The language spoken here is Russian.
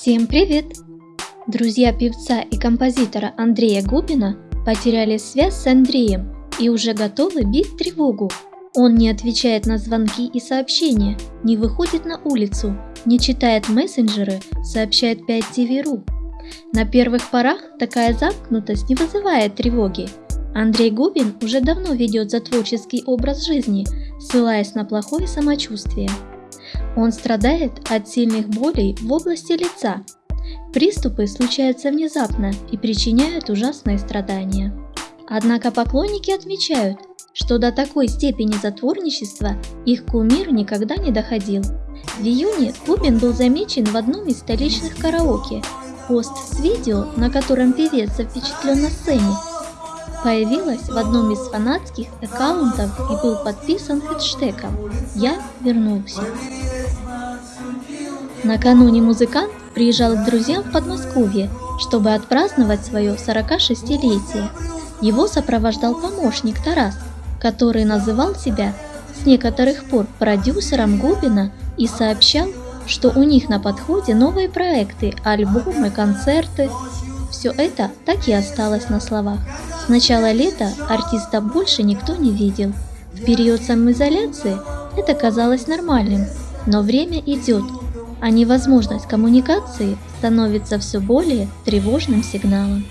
Всем привет! Друзья певца и композитора Андрея Губина потеряли связь с Андреем и уже готовы бить тревогу. Он не отвечает на звонки и сообщения, не выходит на улицу, не читает мессенджеры, сообщает 5TV.ru. На первых порах такая замкнутость не вызывает тревоги. Андрей Губин уже давно ведет за творческий образ жизни, ссылаясь на плохое самочувствие. Он страдает от сильных болей в области лица. Приступы случаются внезапно и причиняют ужасные страдания. Однако поклонники отмечают, что до такой степени затворничества их кумир никогда не доходил. В июне Губин был замечен в одном из столичных караоке. Пост с видео, на котором певец запечатлен на сцене, появилась в одном из фанатских аккаунтов и был подписан хэштегом «Я вернулся». Накануне музыкант приезжал к друзьям в Подмосковье, чтобы отпраздновать свое 46-летие. Его сопровождал помощник Тарас, который называл себя с некоторых пор продюсером Губина и сообщал, что у них на подходе новые проекты, альбомы, концерты. Все это так и осталось на словах. С начала лета артиста больше никто не видел. В период самоизоляции это казалось нормальным, но время идет, а невозможность коммуникации становится все более тревожным сигналом.